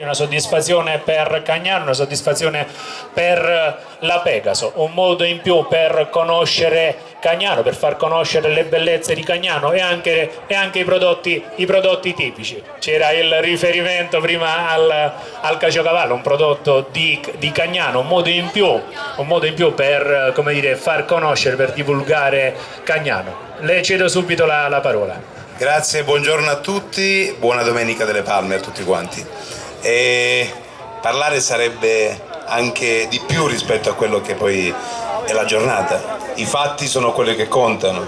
Una soddisfazione per Cagnano, una soddisfazione per la Pegaso, un modo in più per conoscere Cagnano, per far conoscere le bellezze di Cagnano e anche, e anche i, prodotti, i, prodotti, tipici. C'era il riferimento prima al, al caciocavallo, un prodotto di, di, Cagnano, un modo in più, un modo in più per dire, far conoscere, per divulgare Cagnano. Le cedo subito la, la parola. Grazie, buongiorno a tutti, buona Domenica delle Palme a tutti quanti e parlare sarebbe anche di più rispetto a quello che poi è la giornata. I fatti sono quelli che contano.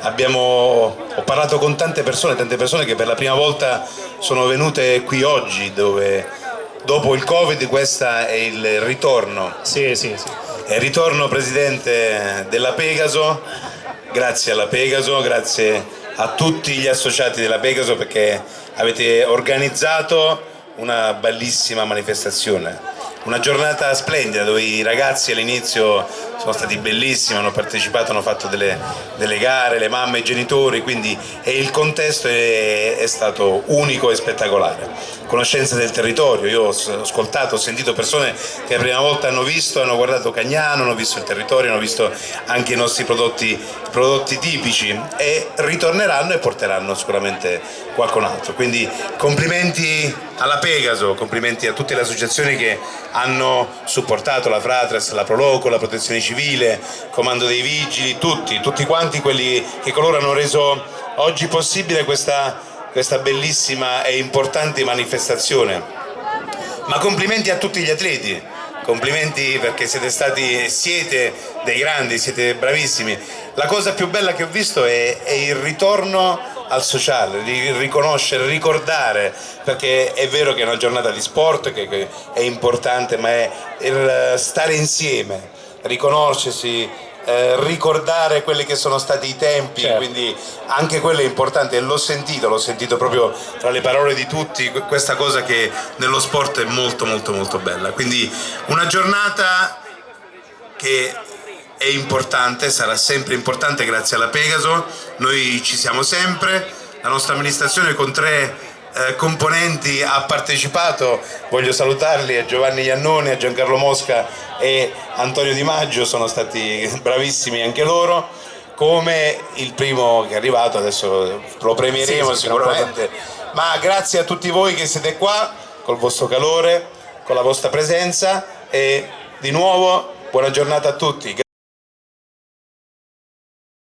Abbiamo, ho parlato con tante persone, tante persone che per la prima volta sono venute qui oggi dove dopo il Covid questo è il ritorno. Sì, sì, sì. È il ritorno Presidente della Pegaso, grazie alla Pegaso, grazie a tutti gli associati della Pegaso perché avete organizzato una bellissima manifestazione una giornata splendida dove i ragazzi all'inizio sono stati bellissimi, hanno partecipato, hanno fatto delle, delle gare, le mamme, i genitori, quindi il contesto è, è, stato unico e spettacolare. Conoscenza del territorio, io ho ascoltato, ho sentito persone che la prima volta hanno visto, hanno guardato Cagnano, hanno visto il territorio, hanno visto anche i nostri prodotti, prodotti tipici e ritorneranno e porteranno sicuramente qualcun altro. Quindi complimenti alla Pegaso, complimenti a tutte le associazioni che hanno supportato la Fratres, la Proloco, la Protezione Civile, Comando dei Vigili, tutti, tutti quanti quelli che coloro hanno reso oggi possibile questa, questa bellissima e importante manifestazione. Ma complimenti a tutti gli atleti, complimenti perché siete stati, siete dei grandi, siete bravissimi. La cosa più bella che ho visto è, è il ritorno al sociale, riconoscere, ricordare, perché è vero che è una giornata di sport che, che è importante, ma è il stare insieme, riconoscersi, eh, ricordare quelli che sono stati i tempi, certo. quindi anche quello è importante e l'ho sentito, l'ho sentito proprio tra le parole di tutti, questa cosa che nello sport è molto molto molto bella. Quindi una giornata che è importante, sarà sempre importante grazie alla Pegaso, noi ci siamo sempre, la nostra amministrazione con tre eh, componenti ha partecipato, voglio salutarli a Giovanni Iannone, a Giancarlo Mosca e Antonio Di Maggio, sono stati bravissimi anche loro, come il primo che è arrivato, adesso lo premieremo sì, sicuramente, ma grazie a tutti voi che siete qua, col vostro calore, con la vostra presenza e di nuovo buona giornata a tutti.